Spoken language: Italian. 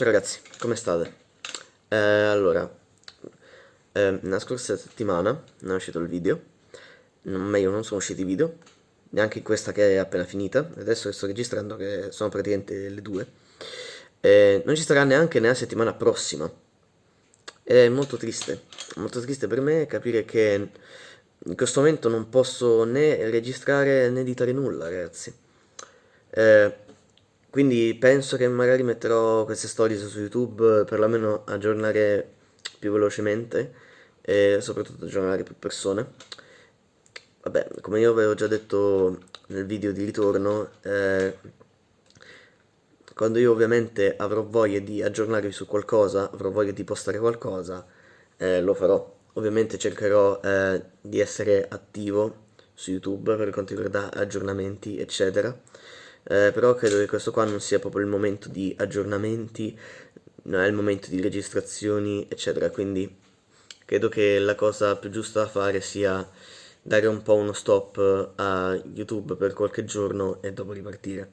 Ciao ragazzi, come state? Eh, allora, eh, la scorsa settimana non è uscito il video, non, meglio non sono usciti i video, neanche questa che è appena finita, adesso che sto registrando che sono praticamente le due, eh, non ci sarà neanche nella settimana prossima, è molto triste, molto triste per me capire che in questo momento non posso né registrare né editare nulla ragazzi. Eh, quindi penso che magari metterò queste stories su YouTube per almeno aggiornare più velocemente e soprattutto aggiornare più persone. Vabbè, come io avevo già detto nel video di ritorno, eh, quando io ovviamente avrò voglia di aggiornarvi su qualcosa, avrò voglia di postare qualcosa, eh, lo farò. Ovviamente cercherò eh, di essere attivo su YouTube per quanto riguarda aggiornamenti, eccetera eh, però credo che questo qua non sia proprio il momento di aggiornamenti, non è il momento di registrazioni, eccetera, quindi credo che la cosa più giusta da fare sia dare un po' uno stop a YouTube per qualche giorno e dopo ripartire.